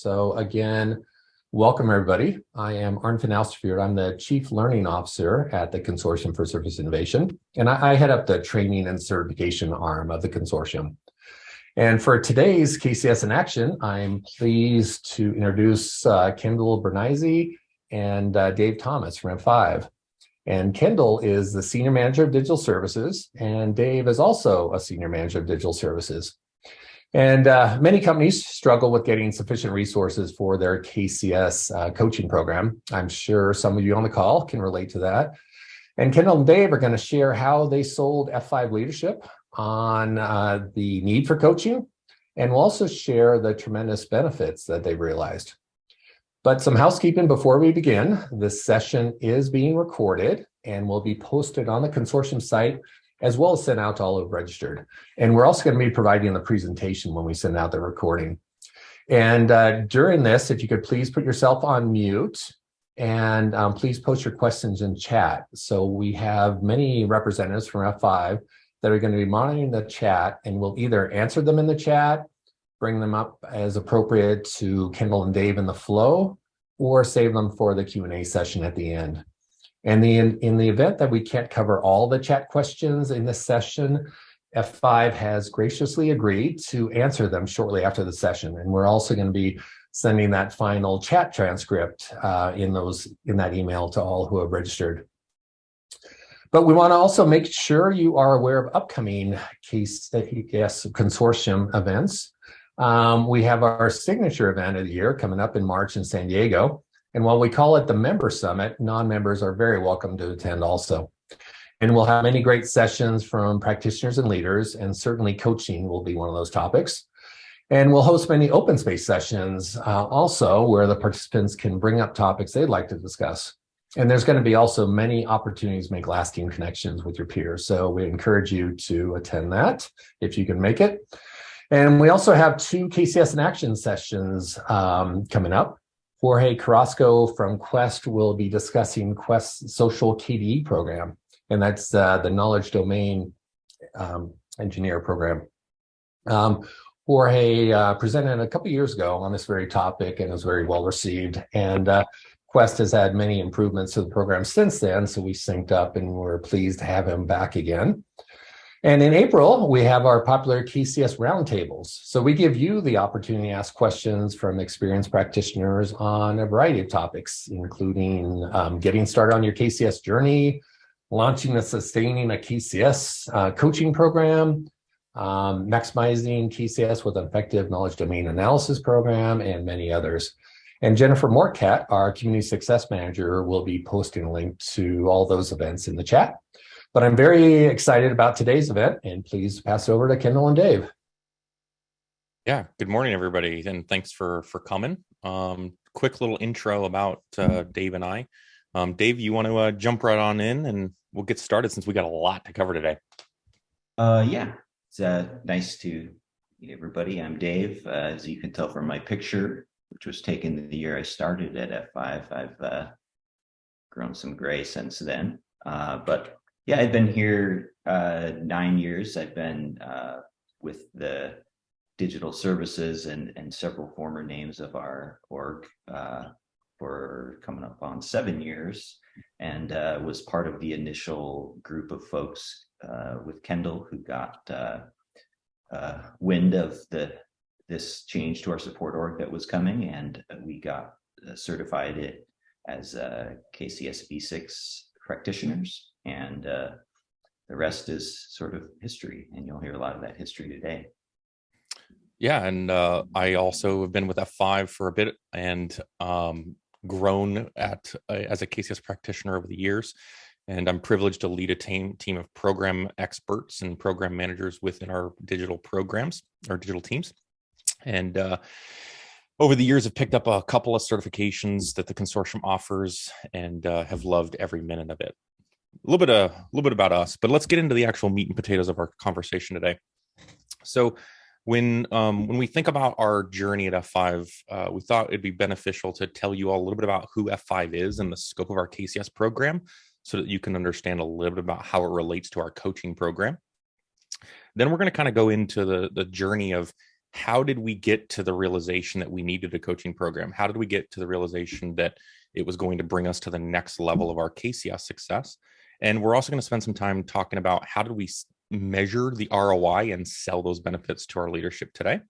So again, welcome everybody. I am Arnd van Alsterveer. I'm the Chief Learning Officer at the Consortium for Service Innovation, and I, I head up the training and certification arm of the consortium. And for today's KCS in Action, I'm pleased to introduce uh, Kendall Bernizzi and uh, Dave Thomas from F5. And Kendall is the Senior Manager of Digital Services, and Dave is also a Senior Manager of Digital Services. And uh, many companies struggle with getting sufficient resources for their KCS uh, coaching program. I'm sure some of you on the call can relate to that. And Kendall and Dave are going to share how they sold F5 leadership on uh, the need for coaching, and we'll also share the tremendous benefits that they've realized. But some housekeeping before we begin. This session is being recorded and will be posted on the consortium site as well as sent out to all who registered. And we're also going to be providing the presentation when we send out the recording. And uh, during this, if you could please put yourself on mute and um, please post your questions in chat. So we have many representatives from F5 that are going to be monitoring the chat and we'll either answer them in the chat, bring them up as appropriate to Kendall and Dave in the flow, or save them for the Q&A session at the end. And the, in, the event that we can't cover all the chat questions in this session, F5 has graciously agreed to answer them shortly after the session. And we're also going to be sending that final chat transcript uh, in those in that email to all who have registered. But we want to also make sure you are aware of upcoming KCS, consortium events. Um, we have our signature event of the year coming up in March in San Diego. And while we call it the member summit, non-members are very welcome to attend also. And we'll have many great sessions from practitioners and leaders, and certainly coaching will be one of those topics. And we'll host many open space sessions uh, also where the participants can bring up topics they'd like to discuss. And there's going to be also many opportunities to make lasting connections with your peers. So we encourage you to attend that if you can make it. And we also have two KCS in action sessions um, coming up. Jorge Carrasco from Quest will be discussing Quest's social KDE program, and that's uh, the knowledge domain um, engineer program. Um, Jorge uh, presented a couple years ago on this very topic and was very well received. And uh, Quest has had many improvements to the program since then, so we synced up and we're pleased to have him back again. And in April, we have our popular KCS roundtables. So we give you the opportunity to ask questions from experienced practitioners on a variety of topics, including um, getting started on your KCS journey, launching and sustaining a KCS uh, coaching program, um, maximizing KCS with an effective knowledge domain analysis program, and many others. And Jennifer Morcat, our community success manager, will be posting a link to all those events in the chat. But I'm very excited about today's event and please pass over to Kendall and Dave. Yeah, good morning, everybody, and thanks for for coming. Um, quick little intro about uh, Dave and I. Um, Dave, you want to uh, jump right on in and we'll get started since we got a lot to cover today. Uh, yeah, it's uh, nice to meet everybody. I'm Dave. Uh, as you can tell from my picture, which was taken the year I started at F5, I've uh, grown some gray since then. Uh, but yeah, I've been here uh, nine years. I've been uh, with the digital services and, and several former names of our org uh, for coming up on seven years. And uh, was part of the initial group of folks uh, with Kendall who got uh, wind of the this change to our support org that was coming. And we got certified it as KCS V6 practitioners and uh, the rest is sort of history and you'll hear a lot of that history today. Yeah and uh, i also have been with f5 for a bit and um, grown at uh, as a kcs practitioner over the years and i'm privileged to lead a team team of program experts and program managers within our digital programs our digital teams. And uh, over the years, I've picked up a couple of certifications that the consortium offers and uh, have loved every minute of it a little bit a little bit about us, but let's get into the actual meat and potatoes of our conversation today. So when um, when we think about our journey at F5, uh, we thought it'd be beneficial to tell you all a little bit about who F5 is and the scope of our KCS program so that you can understand a little bit about how it relates to our coaching program. Then we're going to kind of go into the, the journey of how did we get to the realization that we needed a coaching program? How did we get to the realization that it was going to bring us to the next level of our KCS success? And we're also going to spend some time talking about how did we measure the ROI and sell those benefits to our leadership today.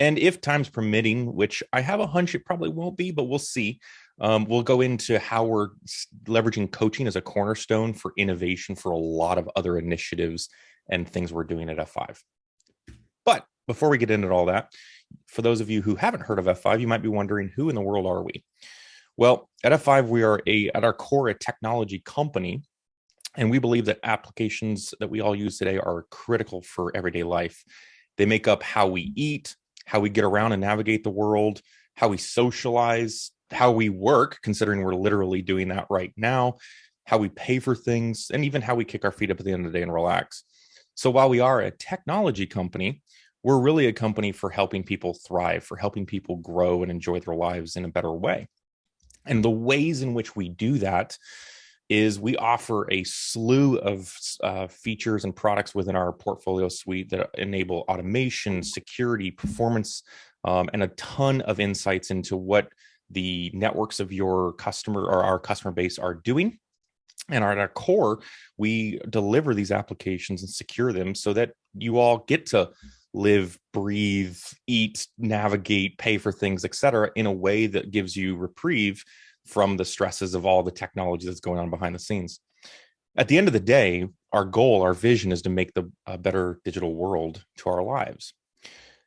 And if time's permitting, which I have a hunch it probably won't be, but we'll see, um, we'll go into how we're leveraging coaching as a cornerstone for innovation for a lot of other initiatives and things we're doing at F5. But before we get into all that, for those of you who haven't heard of F5, you might be wondering who in the world are we? Well, at F5, we are a at our core a technology company, and we believe that applications that we all use today are critical for everyday life. They make up how we mm. eat, how we get around and navigate the world, how we socialize, how we work, considering we're literally doing that right now, how we pay for things, and even how we kick our feet up at the end of the day and relax. So while we are a technology company, we're really a company for helping people thrive, for helping people grow and enjoy their lives in a better way. And the ways in which we do that is we offer a slew of uh, features and products within our portfolio suite that enable automation, security, performance, um, and a ton of insights into what the networks of your customer or our customer base are doing. And at our core, we deliver these applications and secure them so that you all get to live, breathe, eat, navigate, pay for things, etc., in a way that gives you reprieve from the stresses of all the technology that's going on behind the scenes. At the end of the day, our goal, our vision is to make the a better digital world to our lives.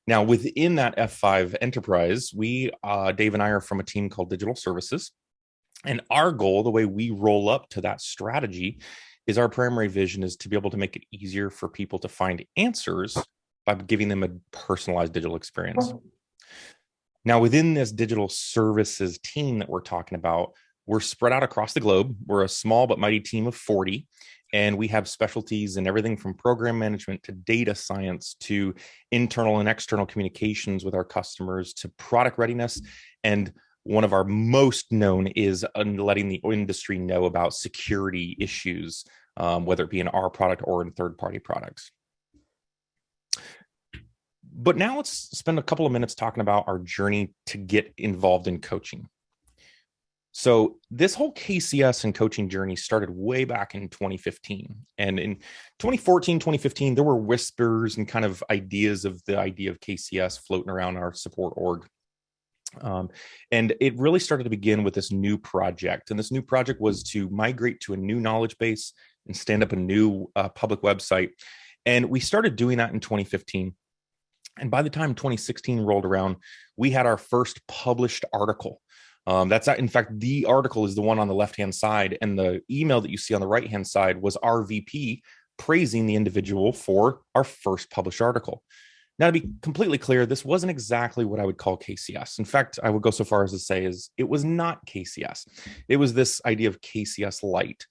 Now, within that F5 enterprise, we, uh, Dave and I are from a team called Digital Services. And our goal, the way we roll up to that strategy, is our primary vision is to be able to make it easier for people to find answers by giving them a personalized digital experience. Now, within this digital services team that we're talking about, we're spread out across the globe. We're a small but mighty team of 40, and we have specialties in everything from program management to data science to internal and external communications with our customers to product readiness. And one of our most known is letting the industry know about security issues, um, whether it be in our product or in third party products. But now let's spend a couple of minutes talking about our journey to get involved in coaching. So this whole KCS and coaching journey started way back in 2015. And in 2014, 2015, there were whispers and kind of ideas of the idea of KCS floating around our support org. Um, and it really started to begin with this new project. And this new project was to migrate to a new knowledge base and stand up a new uh, public website. And we started doing that in 2015. And by the time 2016 rolled around, we had our first published article. Um, that's in fact, the article is the one on the left hand side, and the email that you see on the right hand side was our VP praising the individual for our first published article. Now, to be completely clear, this wasn't exactly what I would call KCS. In fact, I would go so far as to say is it was not KCS. It was this idea of KCS light.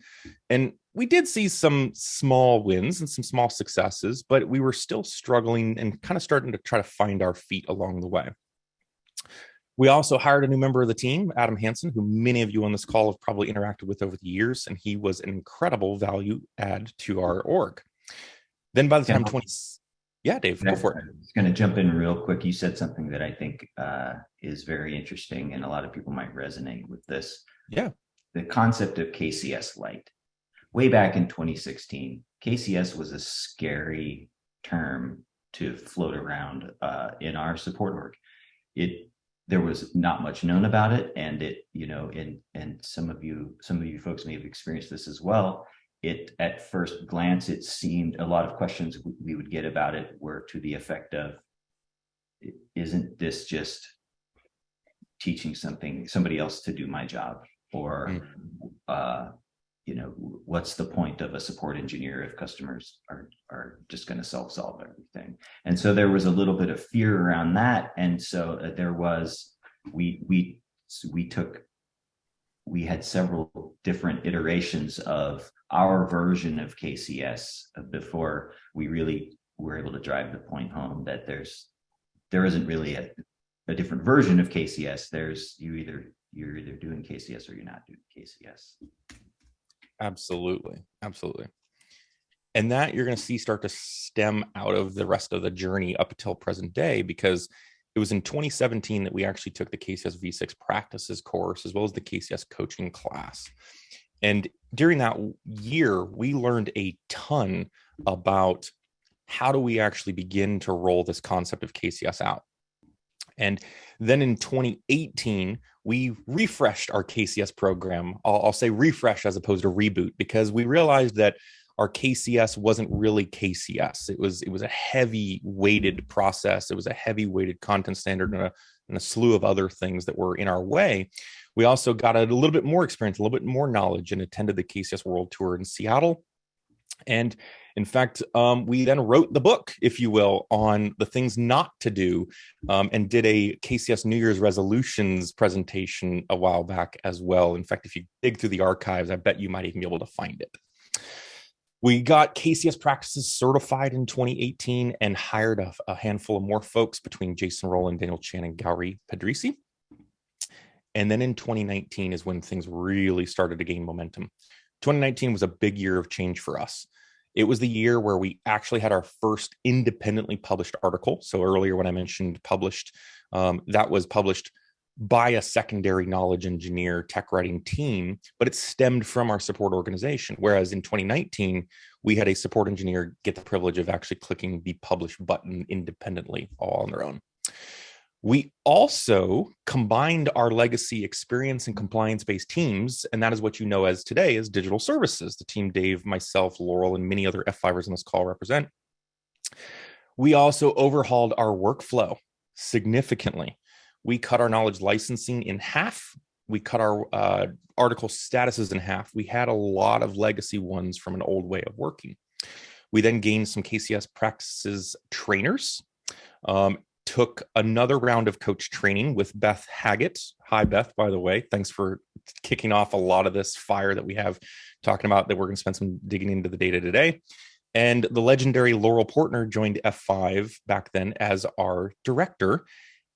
And we did see some small wins and some small successes, but we were still struggling and kind of starting to try to find our feet along the way. We also hired a new member of the team, Adam Hansen, who many of you on this call have probably interacted with over the years, and he was an incredible value add to our org. Then by the time 20, yeah, Dave, go for it. I was going to jump in real quick. You said something that I think uh, is very interesting, and a lot of people might resonate with this. Yeah. The concept of KCS Light. Way back in 2016, KCS was a scary term to float around uh, in our support work. It there was not much known about it, and it you know, and and some of you some of you folks may have experienced this as well it at first glance, it seemed a lot of questions we would get about it were to the effect of, isn't this just teaching something, somebody else to do my job? Or, mm. uh, you know, what's the point of a support engineer if customers are, are just going to self-solve everything? And so there was a little bit of fear around that. And so uh, there was, we, we, we took we had several different iterations of our version of KCS before we really were able to drive the point home that there's there isn't really a, a different version of KCS. There's you either you're either doing KCS or you're not doing KCS. Absolutely, absolutely. and that you're going to see start to stem out of the rest of the journey up until present day because it was in 2017 that we actually took the KCS V6 practices course as well as the KCS coaching class. And during that year, we learned a ton about how do we actually begin to roll this concept of KCS out. And then in 2018, we refreshed our KCS program. I'll, I'll, say refresh as opposed to reboot because we realized that our KCS wasn't really KCS. It was it was a heavy weighted process. It was a heavy weighted content standard and a, and a slew of other things that were in our way. We also got a little bit more experience, a little bit more knowledge, and attended the KCS World Tour in Seattle. And in fact, um, we then wrote the book, if you will, on the things not to do um, and did a KCS New Year's resolutions presentation a while back as well. In fact, if you dig through the archives, I bet you might even be able to find it. We got KCS practices certified in 2018 and hired a, a handful of more folks between Jason Rowland, Daniel Chan, and Gowri Pedrisi. And then in 2019 is when things really started to gain momentum. 2019 was a big year of change for us. It was the year where we actually had our first independently published article. So earlier when I mentioned published, um, that was published by a secondary knowledge engineer tech writing team, but it stemmed from our support organization. Whereas in 2019, we had a support engineer get the privilege of actually clicking the publish button independently all on their own. We also combined our legacy experience and compliance based teams, and that is what you know as today as digital services, the team Dave, myself, Laurel, and many other F5ers on this call represent. We also overhauled our workflow significantly we cut our knowledge licensing in half. We cut our uh, article statuses in half. We had a lot of legacy ones from an old way of working. We then gained some KCS practices trainers, um, took another round of coach training with Beth Haggett. Hi, Beth, by the way. Thanks for kicking off a lot of this fire that we have talking about that we're going to spend some digging into the data today. And the legendary Laurel Portner joined F5 back then as our director.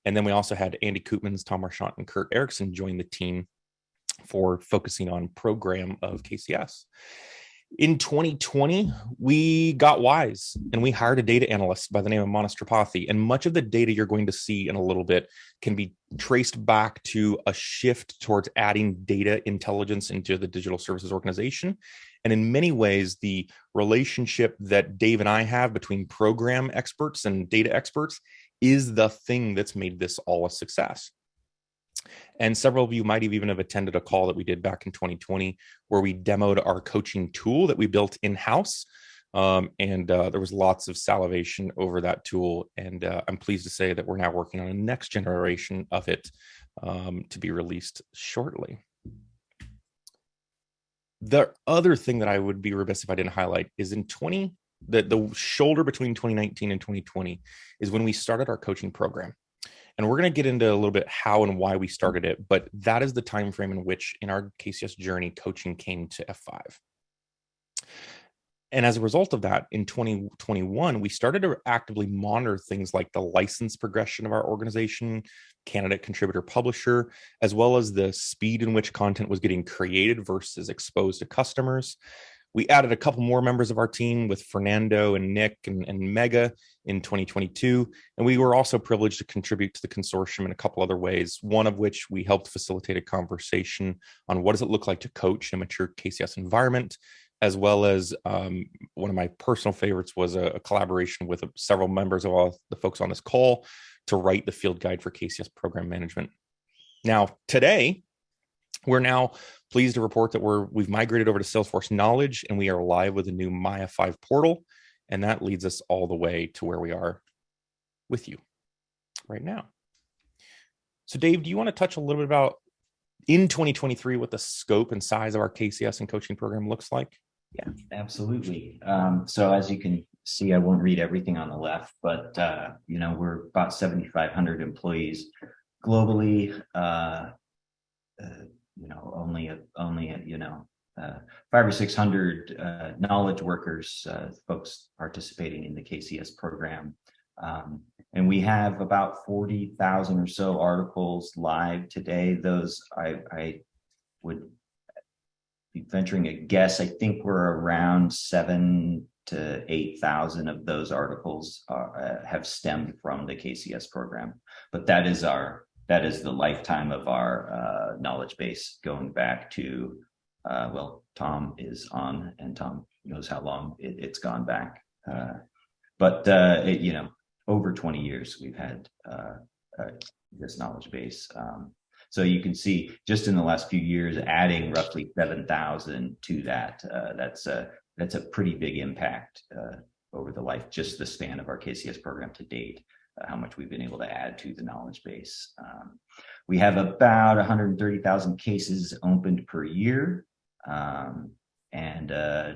And then we also had Andy Koopmans, Tom Marchant, and Kurt Erickson join the team for focusing on program of KCS. In 2020, we got wise and we hired a data analyst by the name of Manas Tripathi. And much of the data you're going to see in a little bit can be traced back to a shift towards adding data intelligence into the digital services organization. And in many ways, the relationship that Dave and I have between program experts and data experts is the thing that's made this all a success. And several of you might have even have attended a call that we did back in 2020 where we demoed our coaching tool that we built in-house. Um, and uh, there was lots of salivation over that tool. And uh, I'm pleased to say that we're now working on a next generation of it um, to be released shortly. The other thing that I would be remiss if I didn't highlight is in 20 the, the shoulder between 2019 and 2020 is when we started our coaching program and we're going to get into a little bit how and why we mm-hmm. started it but that is the time frame in which in our kcs journey coaching came to f5 and as a result of that in 2021 we started to actively monitor things like the license progression of our organization candidate contributor publisher as well as the speed in which content was getting created versus exposed to customers we added a couple more members of our team with Fernando and Nick and, and Mega in 2022. And we were also privileged to contribute to the consortium in a couple other ways, one of which we helped facilitate a conversation on what does it look like to coach in a mature KCS environment, as well as um, one of my personal favorites was a, a collaboration with several members of all the folks on this call to write the field guide for KCS program management. Now, today, we're now pleased to report that we're we've migrated over to Salesforce Knowledge and we are live with a new MyF5 portal. And that leads us all the way to where we are with you right now. So Dave, do you want to touch a little bit about in 2023 what the scope and size of our KCS and coaching program looks like? Yeah, absolutely. Um, so as you can see, I won't read everything on the left, but uh, you know, we're about 7,500 employees globally. Uh, uh, you know, only, only, you know, uh, five or 600 uh, knowledge workers, uh, folks participating in the KCS program. Um, and we have about 40,000 or so articles live today. Those I, I would be venturing a guess. I think we're around seven to 8,000 of those articles are, uh, have stemmed from the KCS program. But that is our that is the lifetime of our uh, knowledge base going back to uh, well, Tom is on, and Tom knows how long it, has gone back. Uh, but uh, it, you know, over 20 years we've had uh, uh, this knowledge base. Um, so you can see just in the last few years, adding roughly 7,000 to that, that's a that's a pretty big impact over the life, just the span of our KCS program to date. How much we've been able to add to the knowledge base. Um, we have about 130,000 cases opened per year um, and uh,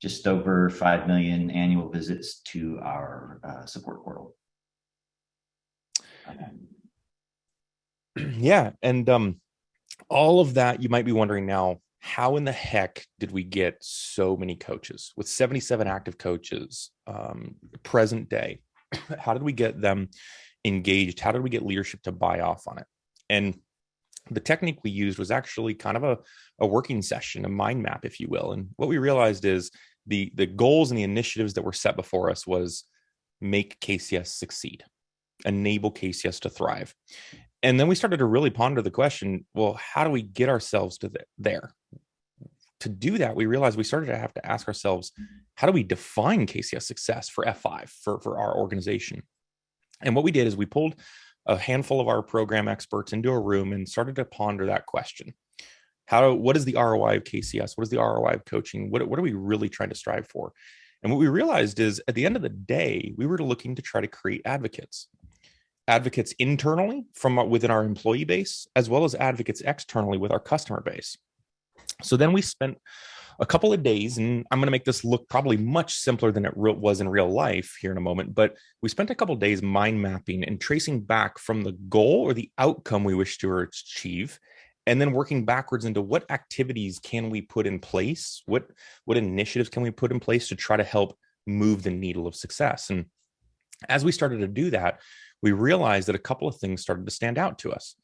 just over 5 million annual visits to our uh, support portal. Um, yeah, and um, all of that, you might be wondering now, how in the heck did we get so many coaches with 77 active coaches um, present day? How did we get them engaged? How did we get leadership to buy off on it? And the technique we used was actually kind of a, a working session, a mind map, if you will. And what we realized is the the goals and the initiatives that were set before us was make KCS succeed, enable KCS to thrive. And then we started to really ponder the question, well, how do we get ourselves to the, there? To do that, we realized we started to have to ask ourselves, mm-hmm. how do we define KCS success for F5 for, for our organization? And what we did is we pulled a handful of our program experts into a room and started to ponder that question. How, what is the ROI of KCS? What is the ROI of coaching? What, what are we really trying to strive for? And what we realized is at the end of the day, we were looking to try to create advocates, advocates internally from uh, within our employee base, as well as advocates externally with our customer base. So then we spent a couple of days, and I'm going to make this look probably much simpler than it was in real life here in a moment. But we spent a couple of days mind mapping and tracing back from the goal or the outcome we wish to achieve, and then working backwards into what activities can we put in place, what what initiatives can we put in place to try to help move the needle of success. And as we started to do that, we realized that a couple of things started to stand out to us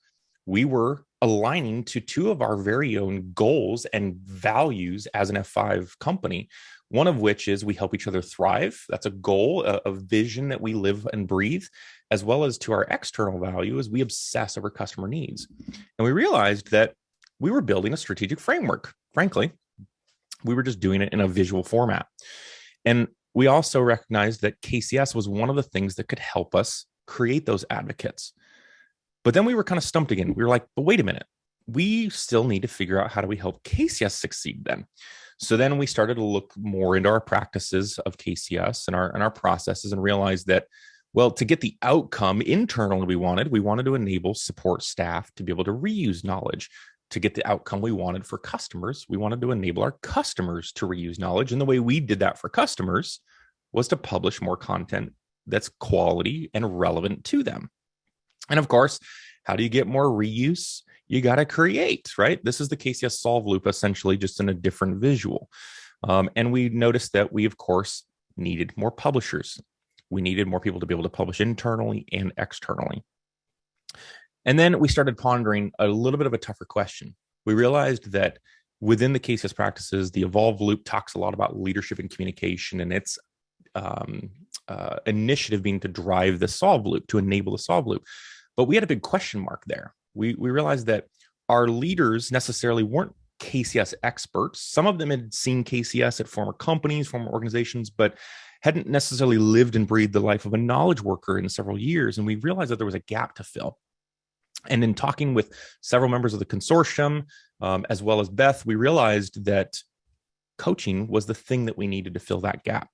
we were aligning to two of our very own goals and values as an F5 company. One of which is we help each other thrive. That's a goal, a, a, vision that we live and breathe, as well as to our external value as we obsess over customer needs. And we realized that we were building a strategic framework. Frankly, we were just doing it in a visual format. And we also recognized that KCS was one of the things that could help us create those advocates but then we were kind of stumped again. We were like, but wait a minute. We still need to figure out how do we help KCS succeed then. So then we started to look more into our practices of KCS and our and our processes and realized that well, to get the outcome internally we wanted, we wanted to enable support staff to be able to reuse knowledge. To get the outcome we wanted for customers, we wanted to enable our customers to reuse knowledge. And the way we did that for customers was to publish more content that's quality and relevant to them. And of course, how do you get more reuse? You got to create, right? This is the KCS solve loop, essentially, just in a different visual. Um, and we noticed that we, of course, needed more publishers. We needed more people to be able to publish internally and externally. And then we started pondering a little bit of a tougher question. We realized that within the KCS practices, the Evolve Loop talks a lot about leadership and communication, and its um, uh, initiative being to drive the solve loop, to enable the solve loop. But we had a big question mark there. We we realized that our leaders necessarily weren't KCS experts. Some of them had seen KCS at former companies, former organizations, but hadn't necessarily lived and breathed the life of a knowledge worker in several years. And we realized that there was a gap to fill. And in talking with several members of the consortium, um, as well as Beth, we realized that coaching was the thing that we needed to fill that gap.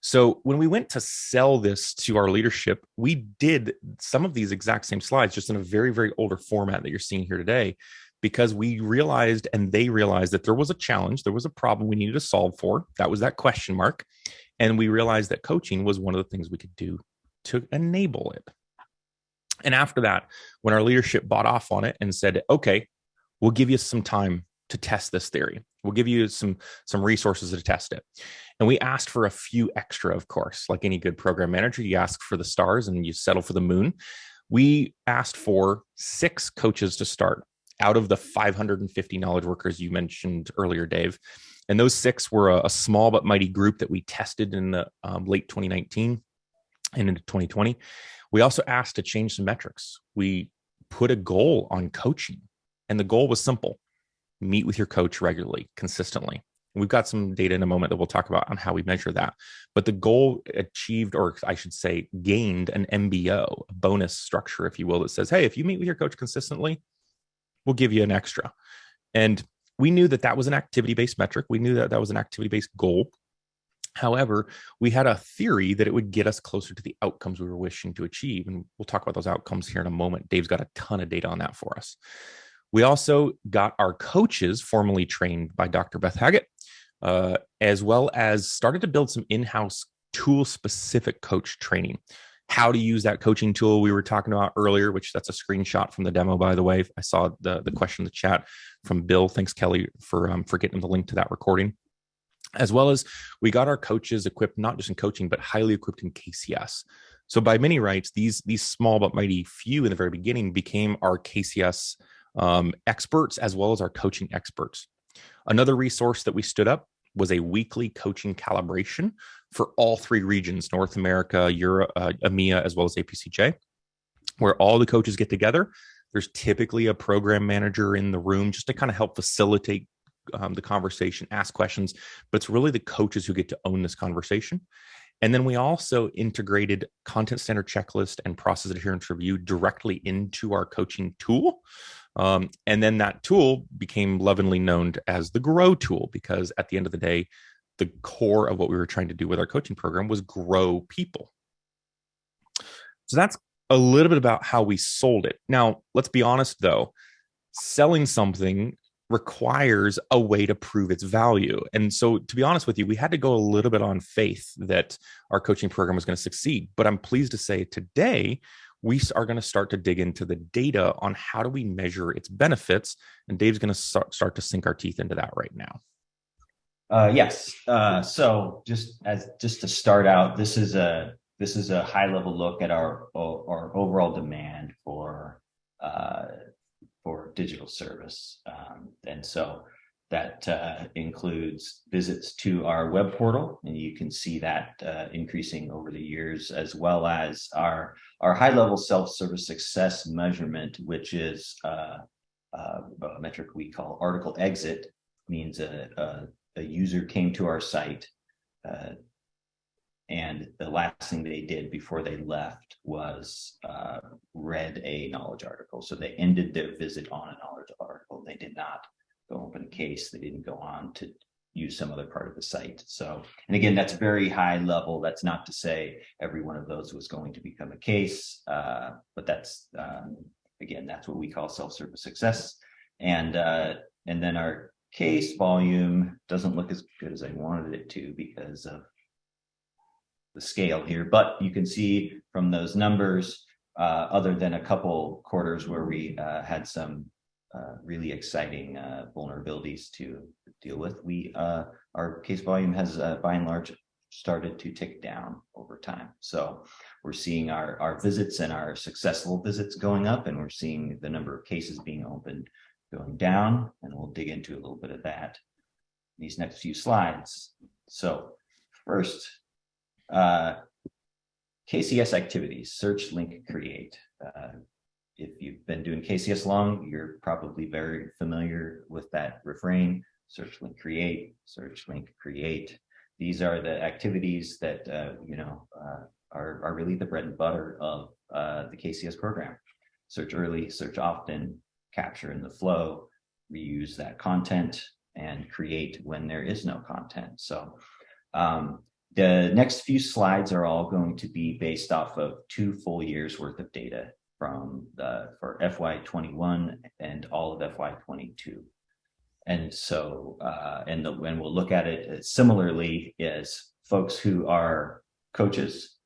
So when we went to sell this to our leadership, we did some of these exact same slides, just in a very, very older format that you're seeing here today, because we realized and they realized that there was a challenge, there was a problem we needed to solve for. That was that question mark. And we realized that coaching was one of the things we could do to enable it. And after that, when our leadership bought off on it and said, okay, we'll give you some time to test this theory. We'll give you some some resources to test it. And we asked for a few extra, of course, like any good program manager, you ask for the stars and you settle for the moon. We asked for six coaches to start. out of the 550 knowledge workers you mentioned earlier, Dave. And those six were a, a small but mighty group that we tested in the um, late 2019 and into 2020. We also asked to change some metrics. We put a goal on coaching, and the goal was simple meet with your coach regularly, consistently. We've got some data in a moment that we'll talk about on how we measure that. But the goal achieved, or I should say, gained an MBO, a bonus structure, if you will, that says, hey, if you meet with your coach consistently, we'll give you an extra. And we knew that that was an activity based metric. We knew that that was an activity based goal. However, we had a theory that it would get us closer to the outcomes we were wishing to achieve. And we'll talk about those outcomes here in a moment. Dave's got a ton of data on that for us. We also got our coaches formally trained by Dr. Beth Haggett, uh, as well as started to build some in house tool specific coach training. How to use that coaching tool we were talking about earlier, which that's a screenshot from the demo, by the way. I saw the, the question in the chat from Bill. Thanks, Kelly, for um, for getting the link to that recording as well as we got our coaches equipped not just in coaching but highly equipped in KCS. So by many rights, these these small but mighty few in the very beginning became our KCS um, experts as well as our coaching experts. Another resource that we stood up was a weekly coaching calibration for all three regions North America, Europe, uh, EMEA, as well as APCJ, where all the coaches get together. There's typically a program manager in the room just to kind of help facilitate um, the conversation, ask questions, but it's really the coaches who get to own this conversation. And then we also integrated content standard checklist and process adherence review directly into our coaching tool. Um, and then that tool became lovingly known as the Grow tool because at the end of the day, the core of what we were trying to do with our coaching program was grow people. So that's a little bit about how we sold it. Now, let's be honest though, selling something requires a way to prove its value. And so, to be honest with you, we had to go a little bit on faith that our coaching program was going to succeed. But I'm pleased to say today, we are going to start to dig into the data on how do we measure its benefits. And Dave's going to start to sink our teeth into that right now. Uh, yes. Uh, so just as just to start out, this is a this is a high level look at our our overall demand for uh, for digital service. Um, and so that uh, includes visits to our web portal, and you can see that uh, increasing over the years, as well as our, our high-level self-service success measurement, which is uh, uh a metric we call article exit, means a, a, a user came to our site, uh, and the last thing they did before they left was uh, read a knowledge article. So they ended their visit on a knowledge article. They did not go open a case. They didn't go on to use some other part of the site. So, and again, that's very high level. That's not to say every one of those was going to become a case, uh, but that's, um, again, that's what we call self-service success. And, uh, and then our case volume doesn't look as good as I wanted it to because of the scale here, but you can see from those numbers, uh, other than a couple quarters where we uh, had some uh, really exciting uh, vulnerabilities to deal with, we uh, our case volume has uh, by and large started to tick down over time. So we're seeing our, our visits and our successful visits going up, and we're seeing the number of cases being opened going down, and we'll dig into a little bit of that in these next few slides. So first, uh, KCS activities, search, link, create. If you've been doing KCS long, you're probably very familiar with that refrain, search, link, create, search, link, create. These are the activities that, uh, you know, uh, are, are really the bread and butter of uh, the KCS program. Search early, search often, capture in the flow, reuse that content, and create when there is no content. So um, the next few slides are all going to be based off of two full years worth of data from the for FY21 and all of FY22. And so, uh, and, the, and we'll look at it similarly as folks who are coaches,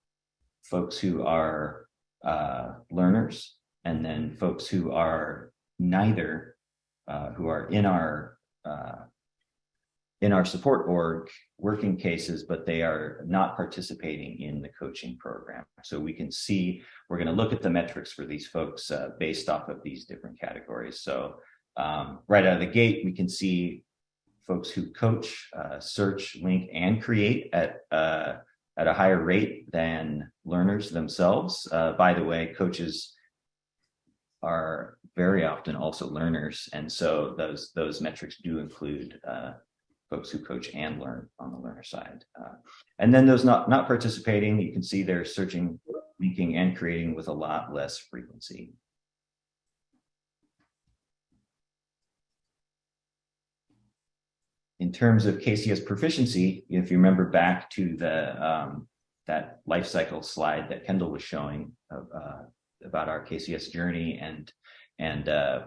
folks who are uh, learners, and then folks who are neither, uh, who are in our uh, in our support org working cases, but they are not participating in the coaching program. So we can see, we're going to look at the metrics for these folks uh, based off of these different categories. So Um, right out of the gate, we can see folks who coach, uh, search, link, and create at uh, at a higher rate than learners themselves. Uh, by the way, coaches are very often also learners, and so those those metrics do include uh, folks who coach and learn on the learner side. Uh, and then those not not participating, you can see they're searching, linking, and creating with a lot less frequency. in terms of KCS proficiency, if you remember back to the um, that life cycle slide that Kendall was showing of, uh, about our KCS journey and and uh,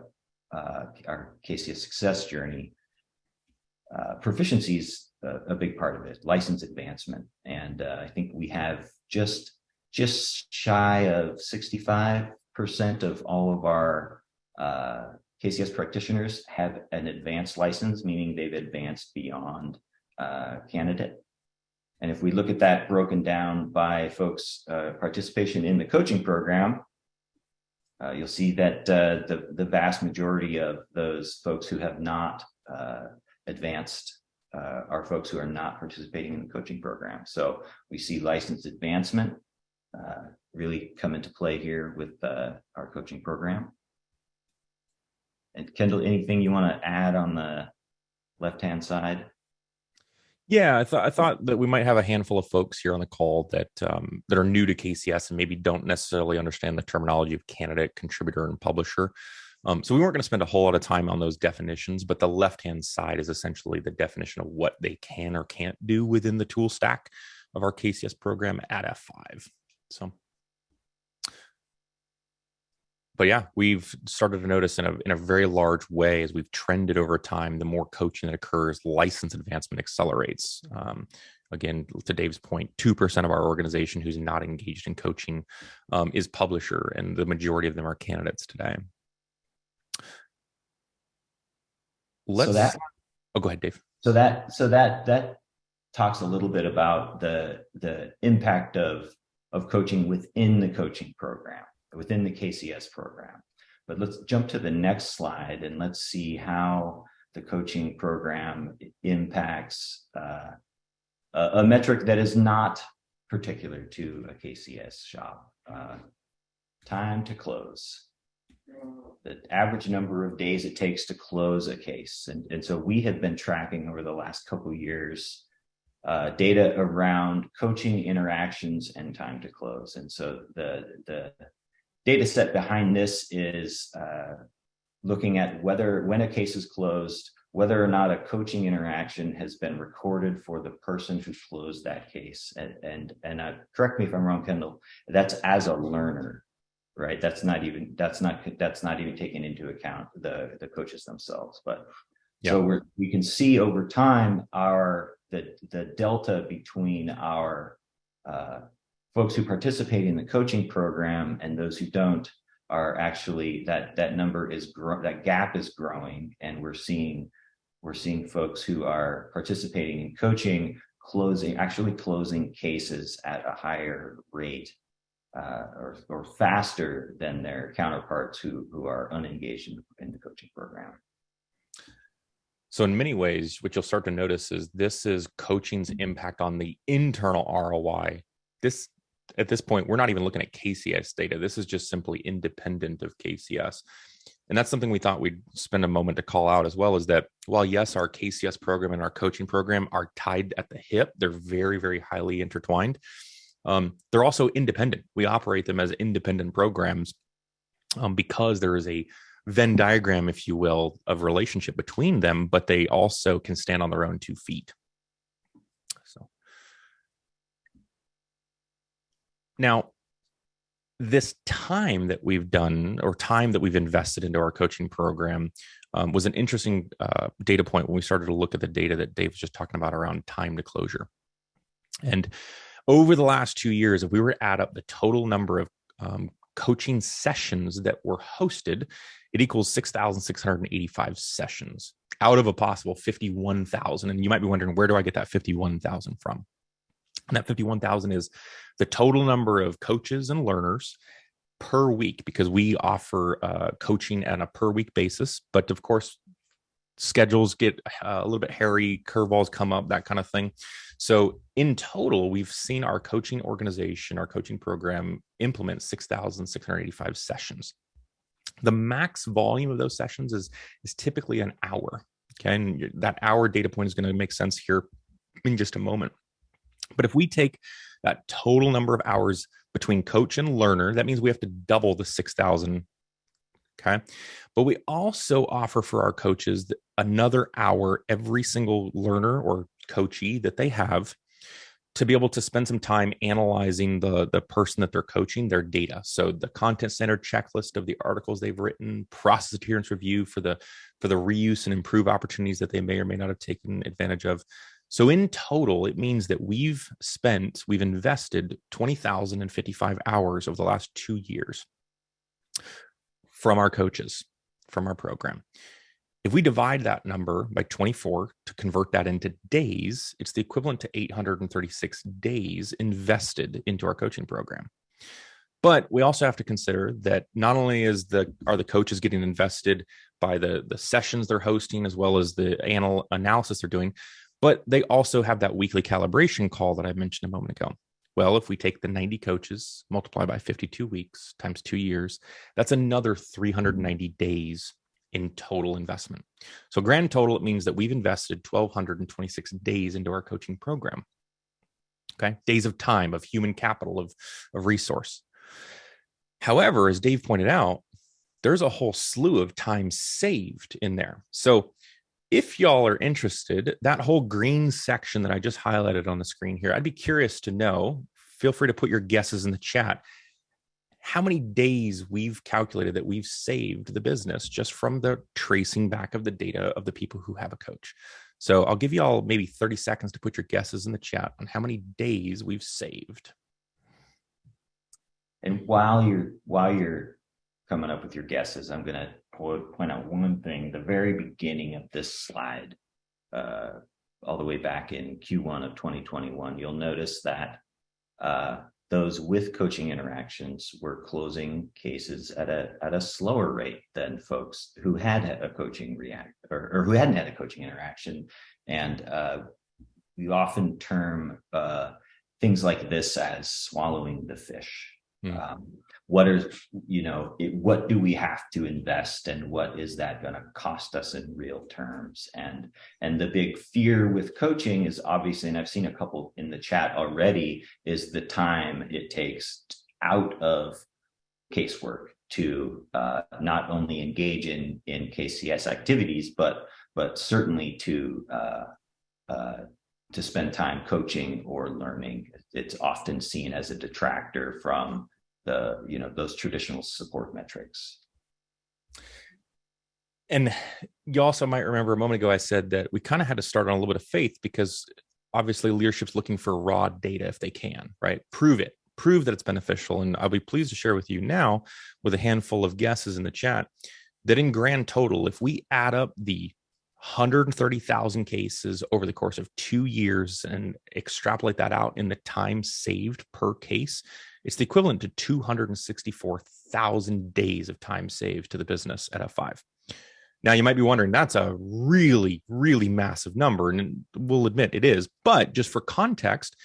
uh, our KCS success journey, uh, proficiency is a, a, big part of it, license advancement, and uh, I think we have just just shy of 65% of all of our uh, KCS practitioners have an advanced license, meaning they've advanced beyond uh, candidate. And if we look at that broken down by folks' uh, participation in the coaching program, uh, you'll see that uh, the, the vast majority of those folks who have not uh, advanced uh, are folks who are not participating in the coaching program. So we see license advancement really come into play here with our coaching program. And Kendall, anything you want to add on the left-hand side? Yeah, I thought I thought that we might have a handful of folks here on the call that um, that are new to KCS and maybe don't necessarily understand the terminology of candidate, contributor, and publisher. Um, so we weren't going to spend a whole lot of time on those definitions, but the left-hand side is essentially the definition of what they can or can't do within the tool stack of our KCS program at F5. So but yeah, we've started to notice in a in a very large way as we've trended over time. The more coaching that occurs, license advancement accelerates. Um, again, to Dave's point, point, two percent of our organization who's not engaged in coaching um, is publisher, and the majority of them are candidates today. Let's. So that, oh, go ahead, Dave. So that so that that talks a little bit about the the impact of of coaching within the coaching program within the KCS program. But let's jump to the next slide and let's see how the coaching program impacts uh, a, a, metric that is not particular to a KCS shop. Uh, time to close. The average number of days it takes to close a case. And, and so we have been tracking over the last couple years uh, data around coaching interactions and time to close. And so the, the data set behind this is uh, looking at whether when a case is closed, whether or not a coaching interaction has been recorded for the person who closed that case. And, and, and uh, correct me if I'm wrong, Kendall, that's as a learner, right? That's not even, that's not, that's not even taken into account the, the coaches themselves. But so we're, we can see over time our, the, the delta between our uh, folks who participate in the coaching program and those who don't are actually that that number is that gap is growing and we're seeing we're seeing folks who are participating in coaching closing actually closing cases at a higher rate uh, or, or faster than their counterparts who who are unengaged in, in the coaching program so in many ways, what you'll start to notice is this is coaching's impact on the internal ROI. This at this point, we're not even looking at KCS data. This is just simply independent of KCS. And that's something we thought we'd spend a moment to call out as well is that while yes, our KCS program and our coaching program are tied at the hip, they're very, very highly intertwined. Um, they're also independent. We operate them as independent programs um, because there is a Venn diagram, if you will, of relationship between them, but they also can stand on their own two feet. So now, this time that we've done or time that we've invested into our coaching program um, was an interesting uh, data point when we started to look at the data that Dave was just talking about around time to closure. And over the last two years, if we were to add up the total number of um, coaching sessions that were hosted, it equals 6,685 sessions out of a possible 51,000. And you might be wondering, where do I get that 51,000 from? And that 51,000 is the total number of coaches and learners per week because we offer uh, coaching on a per week basis. But of course, schedules get uh, a little bit hairy, curveballs come up, that kind of thing. So in total, we've seen our coaching organization, our coaching program implement 6,685 sessions. The max volume of those sessions is, is typically an hour. Okay. And that hour data point is going to make sense here in just a moment. But if we take that total number of hours between coach and learner, that means we have to double the 6,000 Okay. But we also offer for our coaches another hour every single learner or coachee that they have to be able to spend some time analyzing the the person that they're coaching their data so the content center checklist of the articles they've written process adherence review for the for the reuse and improve opportunities that they may or may not have taken advantage of so in total it means that we've spent we've invested 20,055 hours over the last 2 years from our coaches from our program. If we divide that number by 24 to convert that into days, it's the equivalent to 836 days invested into our coaching program. But we also have to consider that not only is the are the coaches getting invested by the the sessions they're hosting as well as the anal analysis they're doing, but they also have that weekly calibration call that I mentioned a moment ago. Well, if we take the 90 coaches, multiply by 52 weeks times two years, that's another mm-hmm. 390 days in total investment. So, grand total, it means that we've invested 1,226 days into our coaching program. Okay. Days of time, of human capital, of, of resource. However, as Dave pointed out, there's a whole slew of time saved in there. So, if y'all are interested, that whole green section that I just highlighted on the screen here, I'd be curious to know. Feel free to put your guesses in the chat. How many days we've calculated that we've saved the business just from the tracing back of the data of the people who have a coach. So I'll give you all maybe 30 seconds to put your guesses in the chat on how many days we've saved. And while you're while you're coming up with your guesses, I'm gonna point out one thing, the very beginning of this slide, uh, all the way back in Q1 of 2021, you'll notice that uh, those with coaching interactions were closing cases at a at a slower rate than folks who had had a coaching react or, or who hadn't had a coaching interaction. And uh, we often term uh, things like this as swallowing the fish. Mm. Um, what are you know it, what do we have to invest and what is that going to cost us in real terms? And and the big fear with coaching is obviously and i've seen a couple in the chat already is the time it takes out of casework to uh, not only engage in in kcs activities but but certainly to uh, uh, to spend time coaching or learning. It's often seen as a detractor from the you know those traditional support metrics. And you also might remember a moment ago i said that we kind of had to start on a little bit of faith because obviously leadership's looking for raw data if they can right? Prove it. Prove that it's beneficial. And i'll be pleased to share with you now with a handful of guesses in the chat that in grand total if we add up the 130,000 cases over the course of two years and extrapolate that out in the time saved per case, it's the equivalent to 264,000 days of time saved to the business at F5. Now, you might be wondering, that's a really, really massive number. And we'll admit it is. But just for context,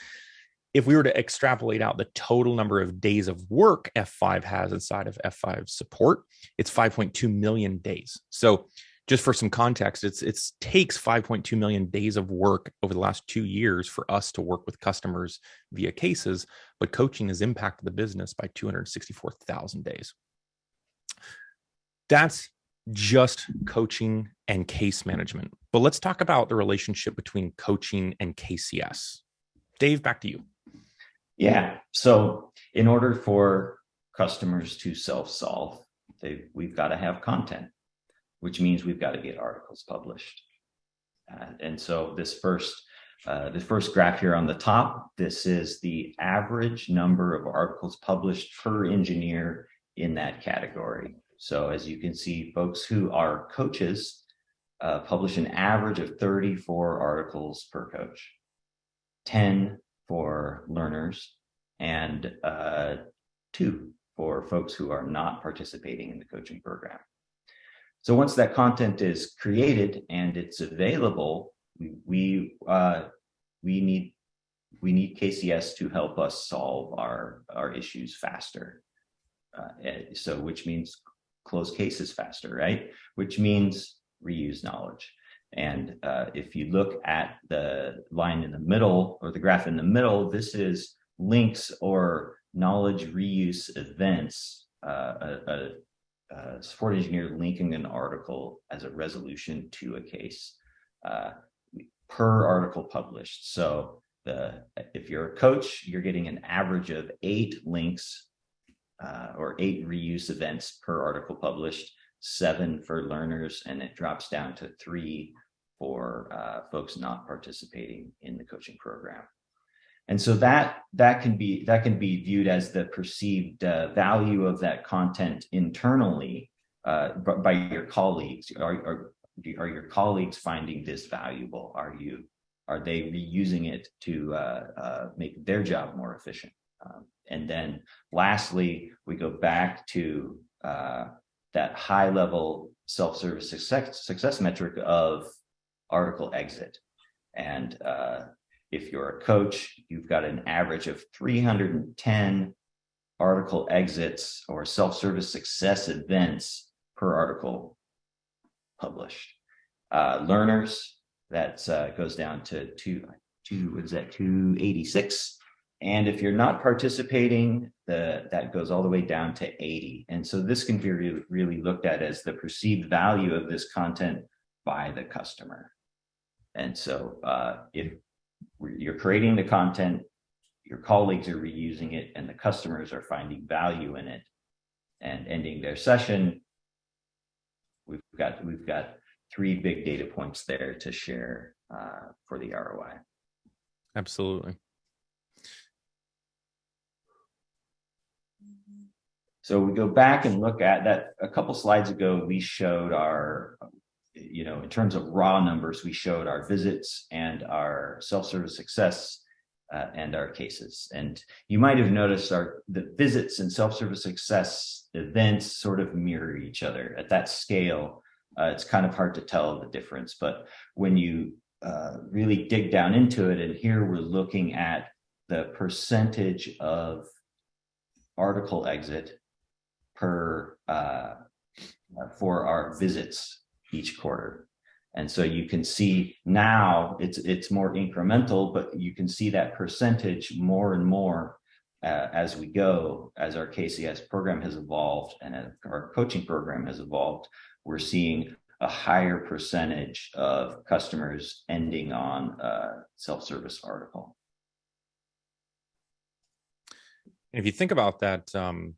if we were to extrapolate out the total number of days of work F5 has inside of F5 support, it's 5.2 million days. So just for some context, it's it takes 5.2 million days of work over the last two years for us to work with customers via cases, but coaching has impacted the business by 264,000 days. That's just coaching and case management. But let's talk about the relationship between coaching and KCS. Dave, back to you. Yeah. So, in order for customers to self-solve, they we've got to have content which means we've got to get articles published. Uh, and so this first, uh, the first graph here on the top, this is the average number of articles published per engineer in that category. So as you can see, folks who are coaches uh, publish an average of 34 articles per coach, 10 for learners, and uh, two for folks who are not participating in the coaching program. So once that content is created and it's available, we we, uh, we need we need KCS to help us solve our our issues faster. Uh, eh, so which means close cases faster, right? Which means reuse knowledge. And uh, if you look at the line in the middle or the graph in the middle, this is links or knowledge reuse events. Uh, a, a, support engineer linking an article as a resolution to a case uh, per article published. So the if you're a coach, you're getting an average of eight links uh, or eight reuse events per article published, seven for learners, and it drops down to three for uh, folks not participating in the coaching program. And so that that can be that can be viewed as the perceived uh, value of that content internally uh, by your colleagues. Are, are are your colleagues finding this valuable? Are you are they reusing it to uh, uh, make their job more efficient? Um, and then lastly, we go back to uh, that high level self-service success, success metric of article exit. And uh, if you're a coach, you've got an average of 310 article exits or self-service success events per article published. Uh, learners, that uh, goes down to two, two, what is that, 286. And if you're not participating, the, that goes all the way down to 80. And so this can be really, really looked at as the perceived value of this content by the customer. And so uh, if you're creating the content, your colleagues are reusing it and the customers are finding value in it and ending their session, we've got, we've got three big data points there to share uh, for the ROI. Absolutely. So we go back and look at that a couple slides ago, we showed our, you know, in terms of raw numbers, we showed our visits and our self-service success uh, and our cases. And you might have noticed our the visits and self-service success events sort of mirror each other at that scale. Uh, it's kind of hard to tell the difference, but when you uh, really dig down into it, and here we're looking at the percentage of article exit per uh, for our visits each quarter. And so you can see now it's it's more incremental, but you can see that percentage more and more uh, as we go, as our KCS program has evolved and our coaching program has evolved, we're seeing a higher percentage of customers ending on a self-service article. If you think about that, um,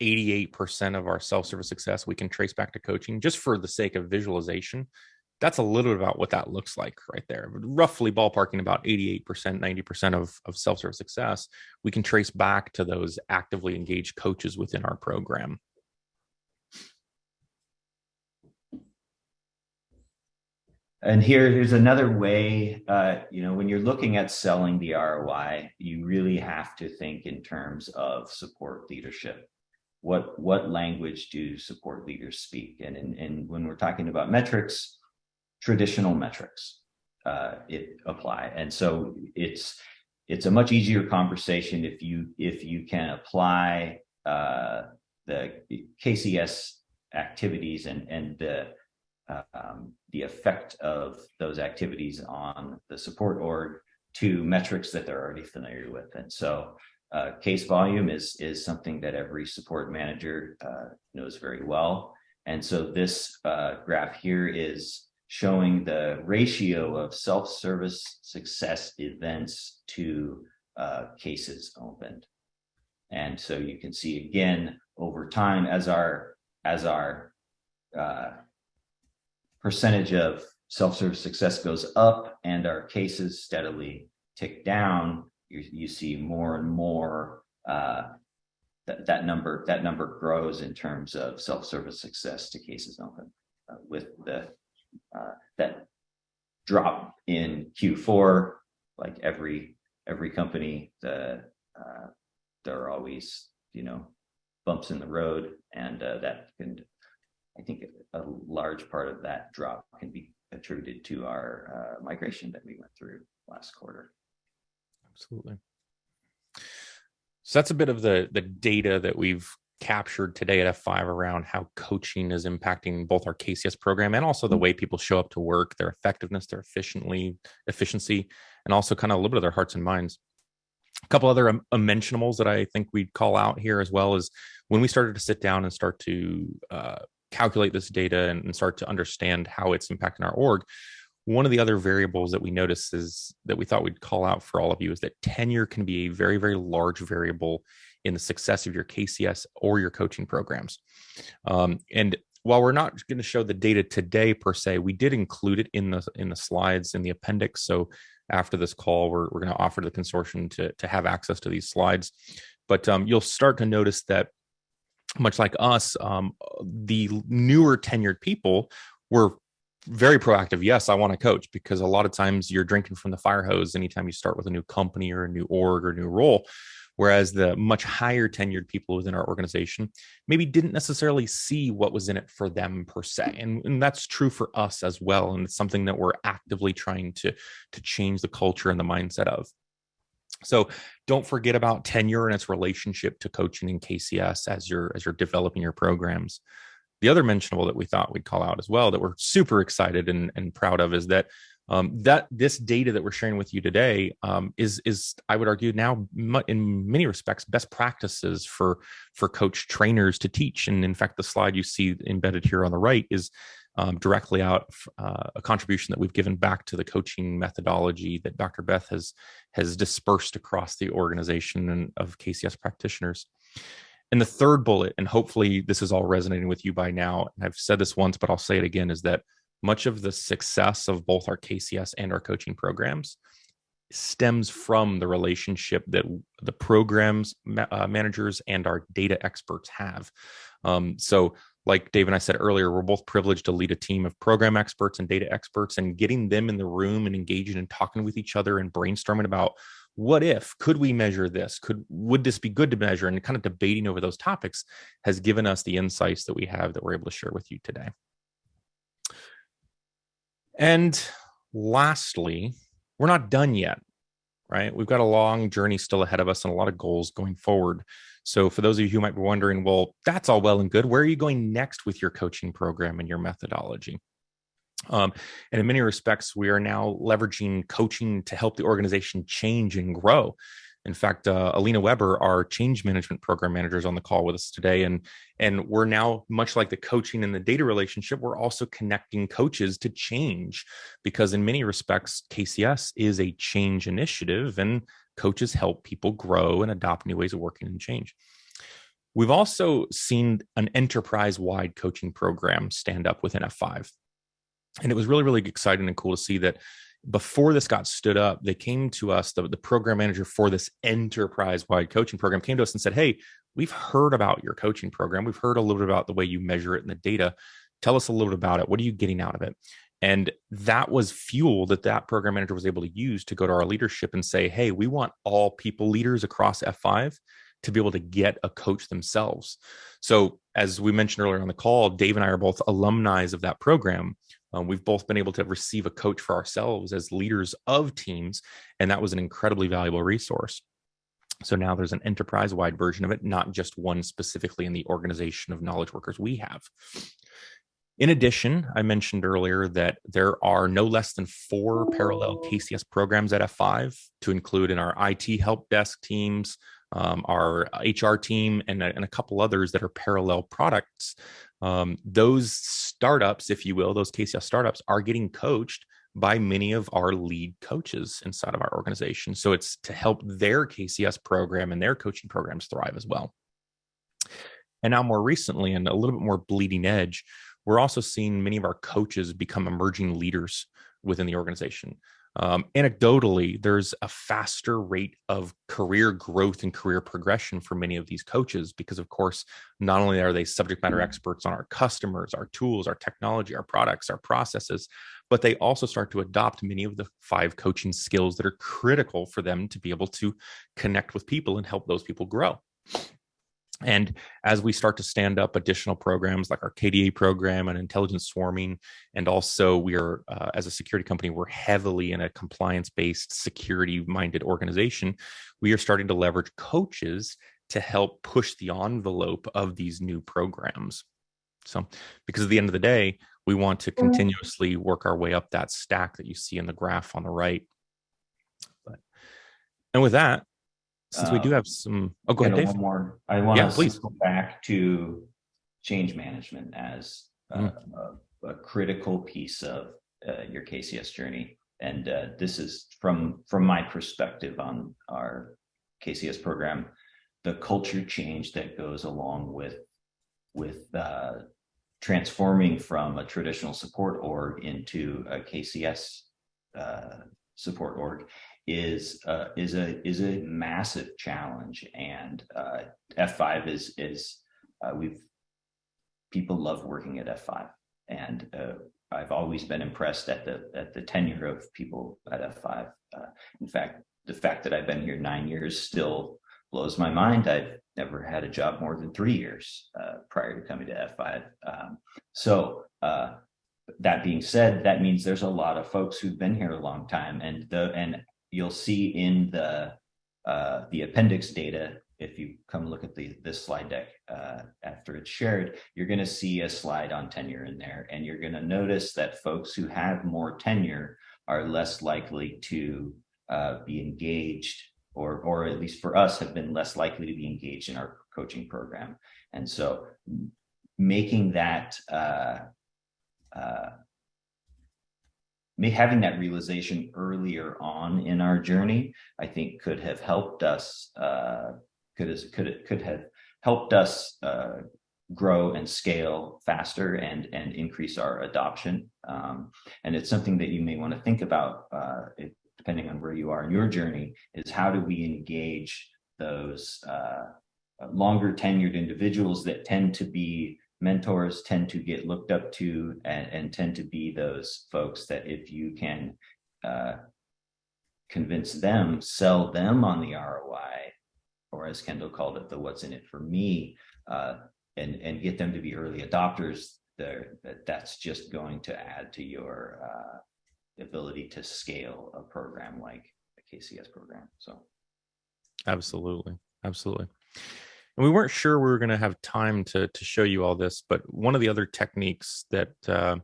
88% of our self-service success we can trace back to coaching just for the sake of visualization that's a little bit about what that looks like right there. Roughly ballparking about 88% 90% of, of self-service success we can trace back to those actively engaged coaches within our program. And here here's another way uh, you know when you're looking at selling the roi you really have to think in terms of support leadership what what language do support leaders speak? And and, and when we're talking about metrics traditional metrics uh, it apply. And so it's it's a much easier conversation if you if you can apply uh, the KCS activities and and the um, the effect of those activities on the support org to metrics that they're already familiar with. And so uh, case volume is, is something that every support manager uh, knows very well. And so this uh, graph here is showing the ratio of self-service success events to uh, cases opened. And so you can see again, over time, as our, as our uh, percentage of self-service success goes up and our cases steadily tick down, you, you see more and more uh, that, that number that number grows in terms of self-service success to cases open uh, with the uh, that drop in Q4 like every every company the uh, there are always you know bumps in the road, and uh, that can, I think, a large part of that drop can be attributed to our uh, migration that we went through last quarter. Absolutely. So that's a bit of the the data that we've captured today at F5 around how coaching is impacting both our KCS program and also the way people show up to work, their effectiveness, their efficiently efficiency, and also kind of a little bit of their hearts and minds. A couple other um, mentionables that I think we'd call out here as well is when we started to sit down and start to uh, calculate this data and, and start to understand how it's impacting our org. One of the other variables that we notice is that we thought we'd call out for all of you is that tenure can be a very, very large variable in the success of your KCS or your coaching programs. Um, and while we're not going to show the data today per se, we did include it in the in the slides in the appendix. So after this call, we're, we're going to offer the consortium to, to have access to these slides. But um, you'll start to notice that much like us, um, the newer tenured people were very proactive. Yes, I want to coach because a lot of times you're drinking from the fire hose anytime you start with a new company or a new org or new role. Whereas the much higher tenured people within our organization maybe didn't necessarily see what was in it for them per se. Mm. And, and that's true for us as well. And it's something that we're actively trying to, to change the culture and the mindset of. So don't forget about tenure and its relationship to coaching in KCS as you're as you're developing your programs. The other mentionable that we thought we'd call out as well that we're super excited and, and proud of is that um, that this data that we're sharing with you today um, is is I would argue now in many respects best practices for for coach trainers to teach. And in fact, the slide you see embedded here on the right is um, directly out uh, a contribution that we've given back to the coaching methodology that Dr. Beth has has dispersed across the organization and of KCS practitioners. And the third bullet, and hopefully this is all resonating with you by now, and I've said this once, but I'll say it again, is that much of the success of both our KCS and our coaching programs stems from the relationship that the programs uh, managers and our data experts have. Um, so like Dave and I said earlier, we're both privileged to lead a team of program experts and data experts and getting them in the room and engaging and talking with each other and brainstorming about what if could we measure this? Could would this be good to measure? And kind of debating over those topics has given us the insights that we have that we're able to share with you today. And lastly we're not done yet right? We've got a long journey still ahead of us and a lot of goals going forward. So for those of you who might be wondering, well, that's all well and good. Where are you going next with your coaching program and your methodology? Um, and in many respects, we are now leveraging coaching to help the organization change and grow. In fact, uh, Alina Weber, our change management program manager, is on the call with us today, and and we're now much like the coaching and the data relationship. We're also connecting coaches to change, because in many respects, KCS is a change initiative, and coaches help people grow and adopt new ways of working and change. We've also seen an enterprise wide coaching program stand up within F5. And it was really, really exciting and cool to see that before this got stood up, they came to us, the, the program manager for this enterprise wide coaching program came to us and said, Hey, we've heard about your coaching program. We've heard a little bit about the way you measure it in the data. Tell us a little bit about it. What are you getting out of it? And that was fuel that that program manager was able to use to go to our leadership and say, hey, we want all people leaders across F5 to be able to get a coach themselves. So, as we mentioned earlier on the call, Dave and I are both alumni of that program. Um, we've both been able to receive a coach for ourselves as leaders of teams, and that was an incredibly valuable resource. So now there's an enterprise wide version of it, not just one specifically in the organization of knowledge workers we have. In addition, I mentioned earlier that there are no less than four parallel KCS programs at F5 to include in our IT help desk teams, um, our HR team, and, and, a couple others that are parallel products. Um, those startups, if you will, those KCS startups are getting coached by many of our lead coaches inside of our organization. So it's to help their KCS program and their coaching programs thrive as well. And now, more recently, and a little bit more bleeding edge, we're also seeing many of our coaches become emerging leaders within the organization. Um, anecdotally, there's a faster rate of career growth and career progression for many of these coaches because, of course, not only are they subject matter mm-hmm. experts on our customers, our tools, our technology, our products, our processes, but they also start to adopt many of the five coaching skills that are critical for them to be able to connect with people and help those people grow. And as we start to stand up additional programs like our KDA program and intelligence swarming, and also we are, uh, as a security company, we're heavily in a compliance based, security minded organization. We are starting to leverage coaches to help push the envelope of these new programs. So, because at the end of the day, we want to mm-hmm. continuously work our way up that stack that you see in the graph on the right. But, and with that, since we do um, have some, oh, go ahead, Dave. One more. I want yeah, to please. go back to change management as mm. a, a, critical piece of uh, your KCS journey. And uh, this is from from my perspective on our KCS program, the culture change that goes along with with uh, transforming from a traditional support org into a KCS uh, support org is uh, is a is a massive challenge, and uh, F5 is is uh, we've people love working at F5, and uh, I've always been impressed at the at the tenure of people at F5. Uh, in fact, the fact that I've been here nine years still blows my mind. I've never had a job more than three years uh, prior to coming to F5. Um, so that being said, that means there's a lot of folks who've been here a long time, and the and you'll see in the uh, the appendix data. If you come look at the this slide deck uh, after it's shared, you're going to see a slide on tenure in there, and you're going to notice that folks who have more tenure are less likely to uh, be engaged or, or at least for us, have been less likely to be engaged in our coaching program. And so making that, uh, having that realization earlier on in our journey, I think could have helped us, uh, could, could, could have helped us uh, grow and scale faster and and increase our adoption. Um, and it's something that you may want to think about uh, depending on where you are in your journey, is how do we engage those uh, longer tenured individuals that tend to be mentors, tend to get looked up to, and, and tend to be those folks that if you can uh, convince them, sell them on the ROI, or as Kendall called it, the what's in it for me, uh, and, and get them to be early adopters, there that that's just going to add to your uh, ability to scale a program like a KCS program. So absolutely, absolutely. And we weren't sure we were going to have time to to show you all this, but one of the other techniques that uh,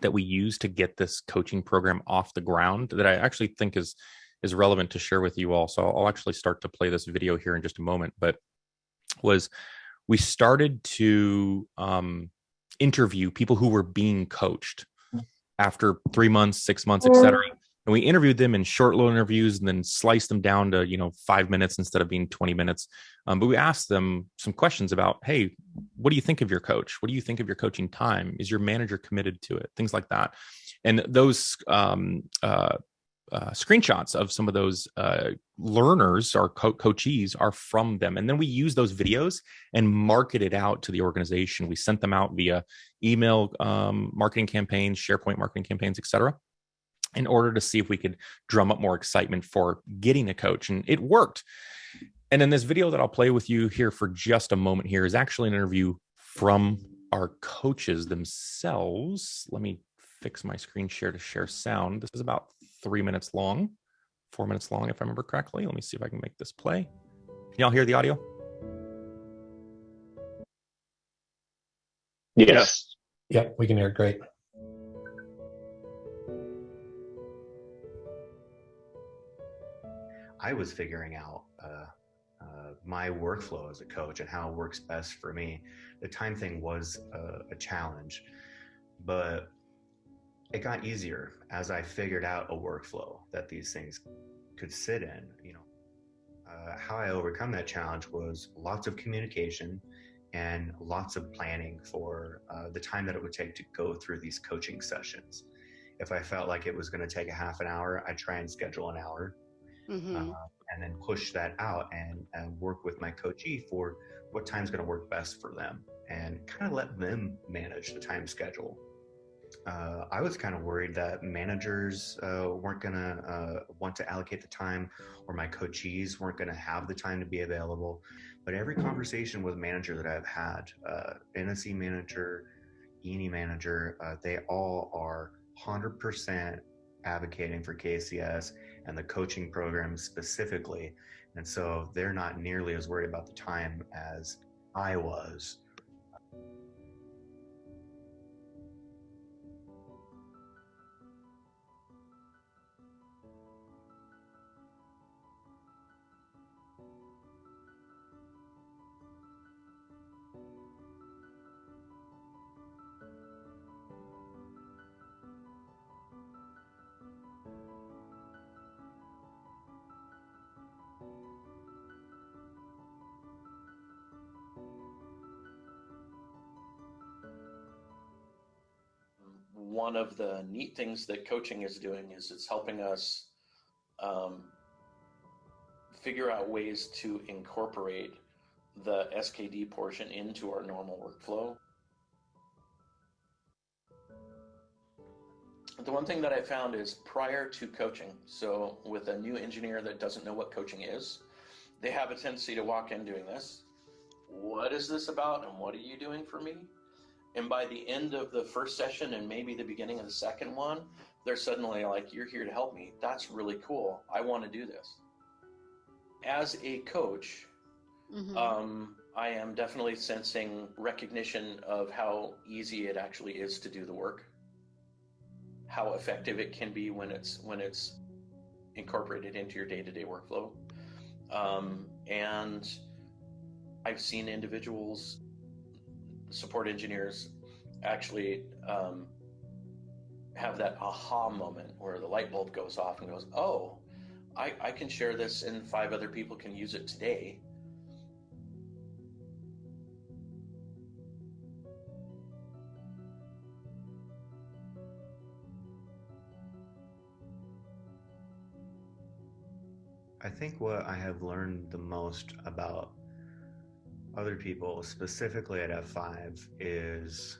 that we use to get this coaching program off the ground that I actually think is is relevant to share with you all. So I'll actually start to play this video here in just a moment. But was we started to um, interview people who were being coached after three months, six months, etc. And we interviewed them in short little interviews and then sliced them down to, you know, five minutes instead of being 20 minutes. Um, but we asked them some questions about, hey, what do you think of your coach? What do you think of your coaching time? Is your manager committed to it? Things like that. And those um, uh, uh, screenshots of some of those uh, learners or co- coachees are from them and then we use those videos and market it out to the organization we sent them out via email um, marketing campaigns sharepoint marketing campaigns etc in order to see if we could drum up more excitement for getting a coach and it worked and in this video that i'll play with you here for just a moment here is actually an interview from our coaches themselves let me fix my screen share to share sound this is about three minutes long, four minutes long, if I remember correctly. Let me see if I can make this play. Can y'all hear the audio? Yes. Yep, we can hear it great. I was figuring out uh, uh, my workflow as a coach and how it works best for me. The time thing was a, a challenge, but it got easier as I figured out a workflow that these things could sit in. You know, uh, how I overcome that challenge was lots of communication and lots of planning for uh, the time that it would take to go through these coaching sessions. If I felt like it was going to take a half an hour, I'd try and schedule an hour. Mm-hmm. Uh, and then push that out and, and work with my coachee for what time's going to work best for them and kind of let them manage the time schedule uh, I was kind of worried that managers uh, weren't going to uh, want to allocate the time or my coachees weren't going to have the time to be available. But every conversation with manager that I've had, uh, NSC manager, ENI manager, uh, they all are 100% advocating for KCS and the coaching program specifically. And so they're not nearly as worried about the time as I was. One of the neat things that coaching is doing is it's helping us um, figure out ways to incorporate the SKD portion into our normal workflow. The one thing that I found is prior to coaching, so with a new engineer that doesn't know what coaching is, they have a tendency to walk in doing this. What is this about and what are you doing for me? And by the end of the first session and maybe the beginning of the second one, they're suddenly like, You're here to help me. That's really cool. I want to do this. As a coach, Mhm. um, I am definitely sensing recognition of how easy it actually is to do the work, how effective it can be when it's when it's incorporated into your day-to-day workflow. Um, and I've seen individuals support engineers actually um, have that aha moment where the light bulb goes off and goes, oh, I, I can share this and five other people can use it today. I think what I have learned the most about other people, specifically at F5, is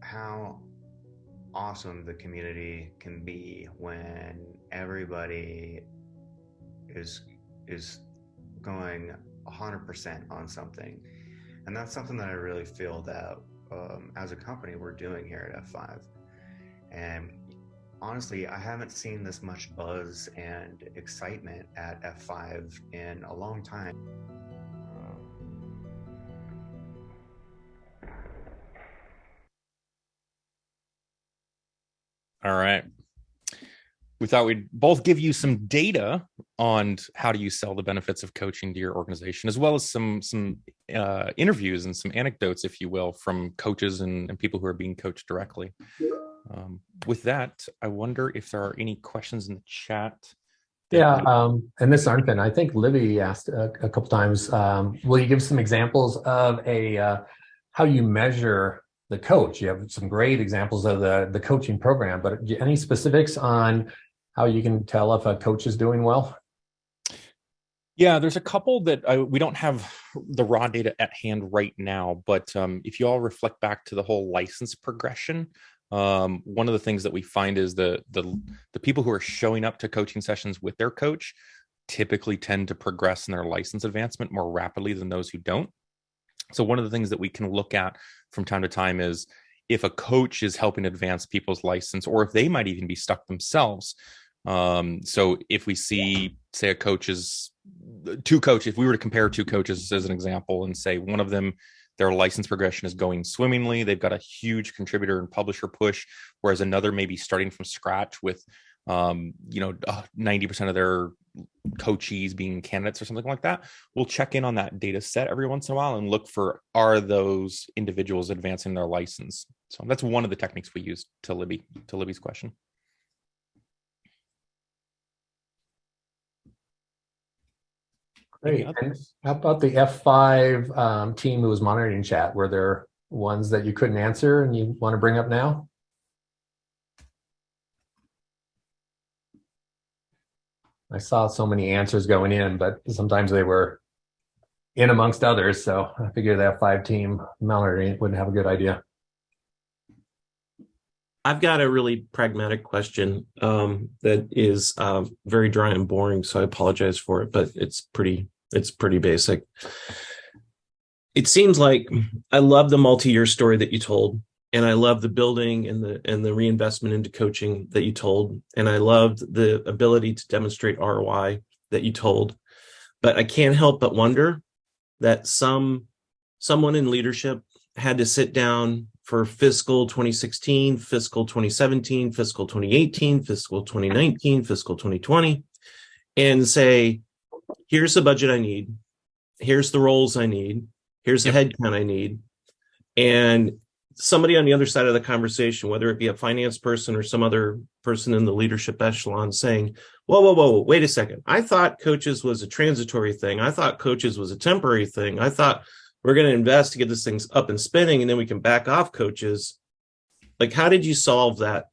how awesome the community can be when everybody is is going 100% on something. And that's something that i really feel that um, as a company we're doing here at f5 and honestly, I haven't seen this much buzz and excitement at F5 in a long time. All right. We thought we'd both give you some data on how do you sell the benefits of coaching to your organization, as well as some some uh, interviews and some anecdotes, if you will, from coaches and, and people who are being coached directly. Um, with that, I wonder if there are any questions in the chat. Yeah, um, and this Arnfinn, I think Libby asked a, a couple times, um, will you give some examples of a, uh, how you measure the coach? You have some great examples of the, the coaching program, but any specifics on how you can tell if a coach is doing well? Yeah, there's a couple that I, we don't have the raw data at hand right now, but um, if you all reflect back to the whole license progression, um, one of the things that we find is the the the people who are showing up to coaching sessions with their coach typically tend to progress in their license advancement more rapidly than those who don't. So one of the things that we can look at from time to time is if a coach is helping advance people's license, or if they might even be stuck themselves. Um, so if we see, say, a coach is two coaches, if we were to compare two coaches as an example and say one of them, their license progression is going swimmingly, they've got a huge contributor and publisher push, whereas another may be starting from scratch with, um, you know, uh, 90% of their coachees being candidates or something like that. We'll check in on that data set every once in a while and look for are those individuals advancing their license. So that's one of the techniques we use to Libby, to Libby's question. Great. And how about the F5 um, team who was monitoring chat? Were there ones that you couldn't answer and you want to bring up now? I saw so many answers going in, but sometimes they were in amongst others. So I figured that F5 team monitoring it would have a good idea. I've got a really pragmatic question um, that is um, very dry and boring, so I apologize for it, but it's pretty it's pretty basic. It seems like I love the multi-year story that you told, and I love the building and the and the reinvestment into coaching that you told, and I loved the ability to demonstrate ROI that you told. But I can't help but wonder that some someone in leadership had to sit down for fiscal 2016, fiscal 2017, fiscal 2018, fiscal 2019, fiscal 2020, and say, here's the budget I need, here's the roles I need, here's the headcount I need. And somebody on the other side of the conversation, whether it be a finance person or some other person in the leadership echelon saying, whoa, whoa, whoa, wait a second. I thought coaches was a transitory thing. I thought coaches was a temporary thing. I thought we're going to invest to get this thing up and spinning and then we can back off coaches. Like, how did you solve that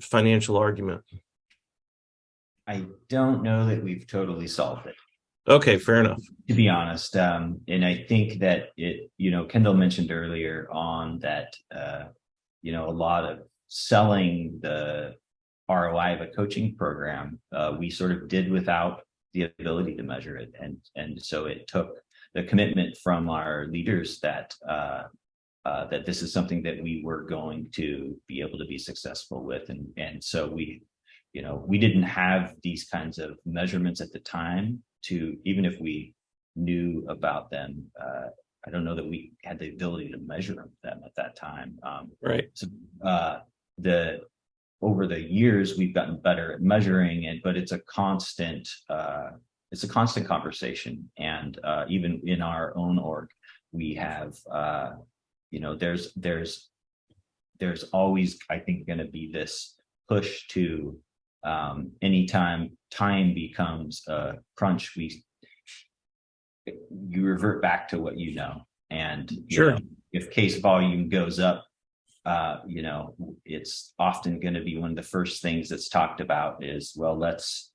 financial argument? I don't know that we've totally solved it. Okay, fair enough. to be honest. Um, and I think that it, you know, Kendall mentioned earlier on that, uh, you know, a lot of selling the ROI of a coaching program, uh, we sort of did without the ability to measure it. And, and so it took the commitment from our leaders that, uh, uh, that this is something that we were going to be able to be successful with. And, and so we, you know, we didn't have these kinds of measurements at the time to, even if we knew about them, uh, I don't know that we had the ability to measure them at that time. Um, Right. so, uh, the, over the years, we've gotten better at measuring it, but it's a constant, uh, it's a constant conversation. And, uh, even in our own org, we have, uh, you know, there's, there's, there's always, I think, gonna be this push to, um, anytime time becomes a crunch, we, you revert back to what you know. And Sure. know, if case volume goes up, uh, you know, it's often going to be one of the first things that's talked about is, well, let's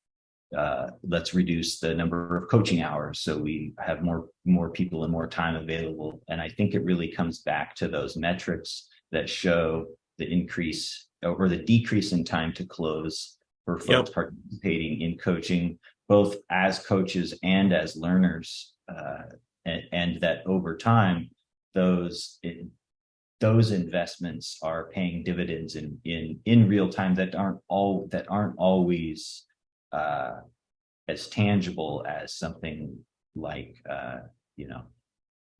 uh, let's reduce the number of coaching hours so we have more more people and more time available. And I think it really comes back to those metrics that show the increase or the decrease in time to close for folks participating in coaching, both as coaches and as learners uh, and, and that over time, those it, those investments are paying dividends in in in real time that aren't all that aren't always uh, as tangible as something like uh, you know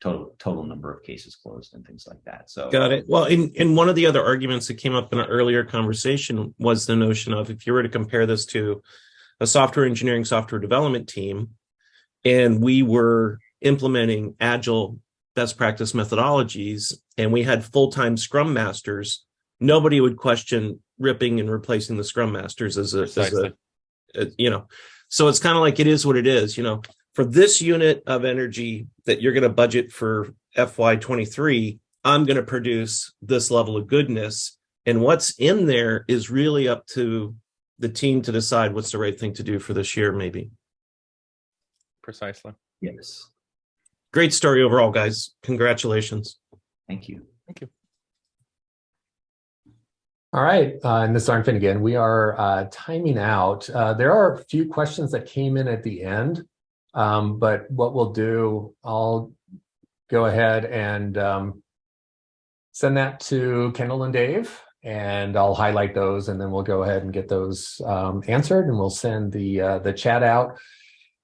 total total number of cases closed and things like that. So Got it. Well, in, in one of the other arguments that came up in an earlier conversation was the notion of if you were to compare this to a software engineering software development team, and we were implementing agile best practice methodologies, and we had full-time scrum masters, nobody would question ripping and replacing the scrum masters as a, as a, a- you know. So it's kind of like it is what it is, you know. For this unit of energy that you're going to budget for FY23, I'm going to produce this level of goodness. And what's in there is really up to the team to decide what's the right thing to do for this year, maybe. Precisely. yes, Great story overall, guys. Congratulations. thank you. Thank you. All right, uh, and this is Arnfinn again. We are uh, timing out. Uh, there are a few questions that came in at the end, um, but what we'll do, I'll go ahead and um, send that to Kendall and Dave, and I'll highlight those, and then we'll go ahead and get those um, answered, and we'll send the uh, the chat out,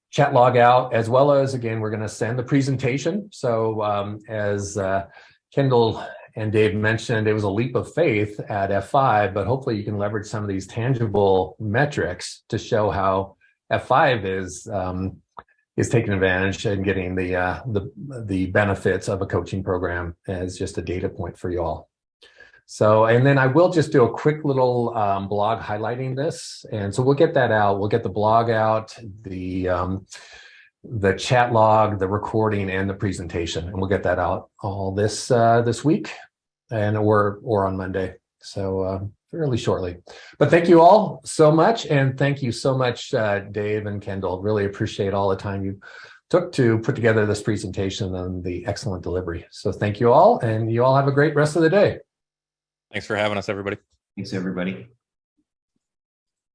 chat log out, as well as again, we're going to send the presentation. So um, as uh, Kendall and Dave mentioned it was a leap of faith at F5, but hopefully you can leverage some of these tangible metrics to show how F5 is um, is taking advantage and getting the uh, the the benefits of a coaching program as just a data point for you all. So, and then I will just do a quick little um, blog highlighting this, and so we'll get that out. We'll get the blog out, the um, the chat log, the recording, and the presentation, and we'll get that out all this uh, this week, and or or on Monday. So uh, fairly shortly. But thank you all so much, and thank you so much, uh, Dave and Kendall. Really appreciate all the time you took to put together this presentation and the excellent delivery. So thank you all, and you all have a great rest of the day. Thanks for having us, everybody. Thanks, everybody.